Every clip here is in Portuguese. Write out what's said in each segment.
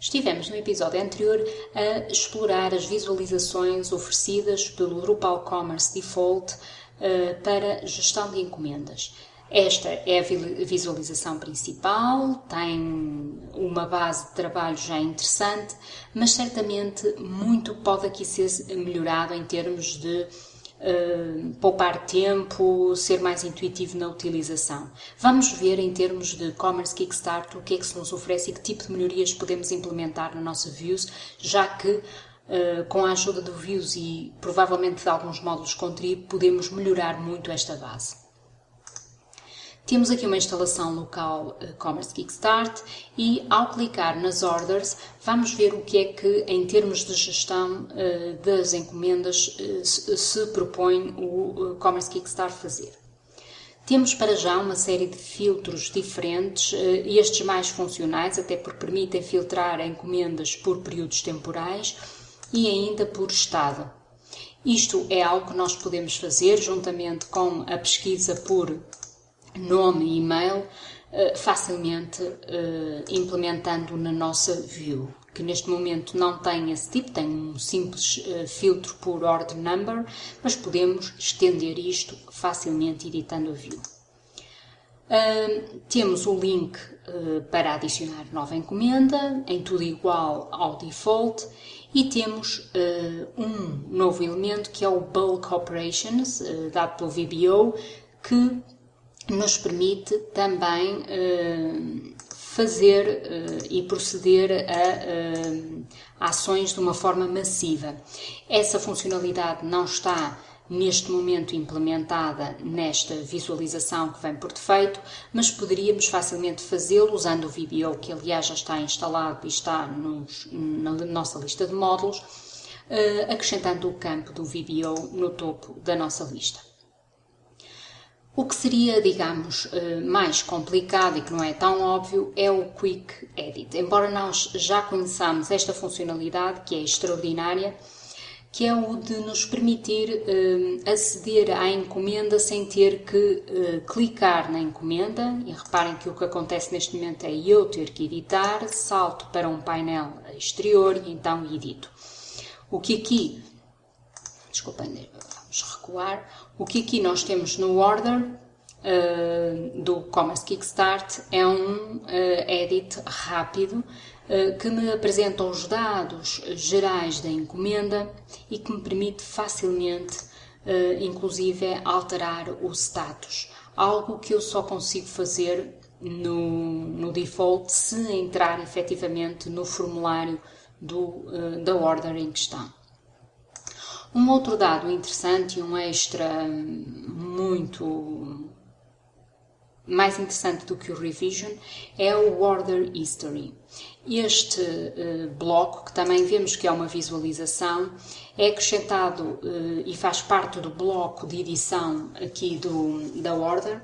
Estivemos no episódio anterior a explorar as visualizações oferecidas pelo Drupal Commerce Default uh, para gestão de encomendas. Esta é a visualização principal, tem uma base de trabalho já interessante, mas certamente muito pode aqui ser melhorado em termos de uh, poupar tempo, ser mais intuitivo na utilização. Vamos ver em termos de Commerce Kickstart o que é que se nos oferece e que tipo de melhorias podemos implementar na nossa Views, já que Uh, com a ajuda do Views e provavelmente de alguns módulos com Trib, podemos melhorar muito esta base. Temos aqui uma instalação local uh, Commerce Kickstart e ao clicar nas orders vamos ver o que é que em termos de gestão uh, das encomendas uh, se propõe o Commerce Kickstart fazer. Temos para já uma série de filtros diferentes, estes mais funcionais, até porque permitem filtrar encomendas por períodos temporais e ainda por estado. Isto é algo que nós podemos fazer juntamente com a pesquisa por nome e e-mail uh, facilmente uh, implementando na nossa view, que neste momento não tem esse tipo, tem um simples uh, filtro por order number, mas podemos estender isto facilmente editando a view. temos o link para adicionar nova encomenda, em tudo igual ao default, e temos um novo elemento que é o Bulk Operations, dado pelo VBO, que nos permite também uh, fazer uh, e proceder a uh, ações de uma forma massiva. Essa funcionalidade não está neste momento implementada nesta visualização que vem por defeito, mas poderíamos facilmente fazê-lo usando o VBO, que aliás já está instalado e está nos, na nossa lista de módulos, acrescentando o campo do VBO no topo da nossa lista. O que seria, digamos, eh, mais complicado e que não é tão óbvio é o Quick Edit. Embora nós já conheçamos esta funcionalidade, que é extraordinária, que é o de nos permitir uh, aceder à encomenda sem ter que uh, clicar na encomenda. E reparem que o que acontece neste momento é eu ter que editar, salto para um painel exterior e então edito. O que aqui, desculpem, o que aqui nós temos no order uh, do Commerce Kickstart é um uh, edit rápido uh, que me apresenta os dados gerais da encomenda e que me permite facilmente, inclusive, alterar o status. Algo que eu só consigo fazer no, no default se entrar efetivamente no formulário do, da order em questão. Um outro dado interessante e um extra muito mais interessante do que o revision é o order history. Este uh, bloco, que também vemos que é uma visualização, é acrescentado uh, e faz parte do bloco de edição aqui do, da order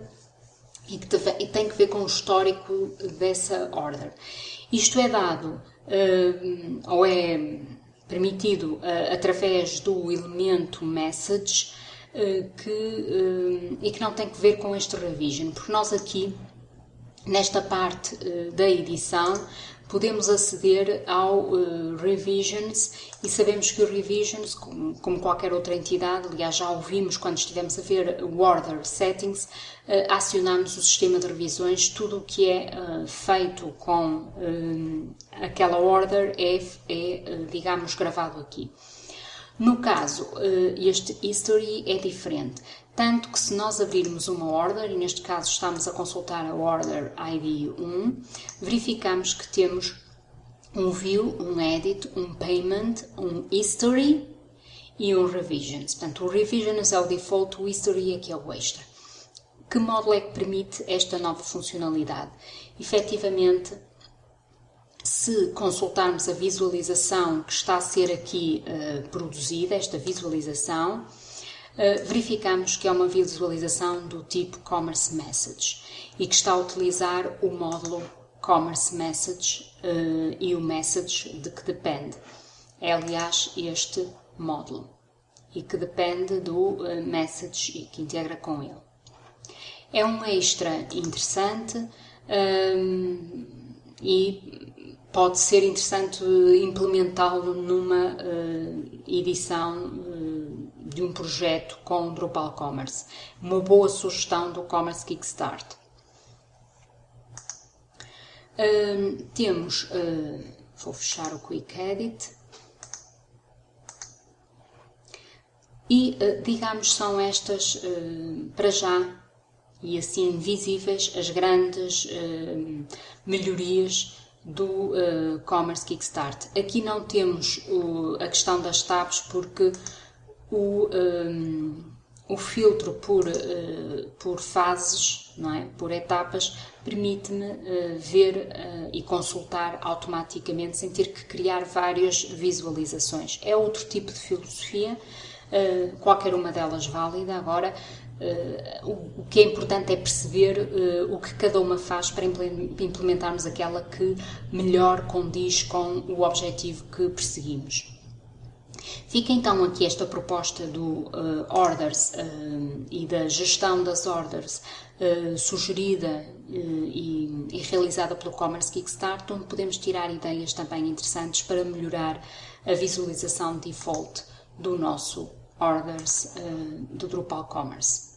e que e tem que ver com o histórico dessa order. Isto é dado uh, ou é permitido uh, através do elemento message uh, que, uh, e que não tem que ver com este revision, porque nós aqui, nesta parte da edição, podemos aceder ao Revisions e sabemos que o Revisions, como, como, qualquer outra entidade, aliás já ouvimos quando estivemos a ver o Order Settings, acionamos o sistema de revisões, tudo o que é feito com aquela order é, é digamos, gravado aqui. No caso, este history é diferente. Tanto que se nós abrirmos uma order, e neste caso estamos a consultar a order ID 1, verificamos que temos um view, um edit, um payment, um history e um revisions. Portanto, o revisions é o default, o history aqui é o extra. Que módulo é que permite esta nova funcionalidade? Efetivamente, se consultarmos a visualização que está a ser aqui uh, produzida, esta visualização, eh, verificamos que é uma visualização do tipo Commerce Message e que está a utilizar o módulo Commerce Message uh, e o Message de que depende. É, aliás, este módulo e que depende do uh, Message e que integra com ele. É um extra interessante um, e pode ser interessante implementá-lo numa edição de um projeto com Drupal Commerce. Uma boa sugestão do Commerce Kickstart. temos, vou fechar o Quick Edit. E, digamos, são estas, para já, e assim visíveis as grandes uh, melhorias do uh, Commerce Kickstart. Aqui não temos o, a questão das tabs porque o, um, o filtro por, uh, por fases, não é? por etapas, permite-me uh, ver e consultar automaticamente sem ter que criar várias visualizações. É outro tipo de filosofia, qualquer uma delas válida. Agora, Uh, o, que é importante é perceber uh, o que cada uma faz para implementarmos aquela que melhor condiz com o objetivo que perseguimos. Fica então aqui esta proposta do orders e da gestão das orders sugerida e, e, realizada pelo Commerce Kickstart, onde podemos tirar ideias também interessantes para melhorar a visualização default do nosso orders do Drupal Commerce.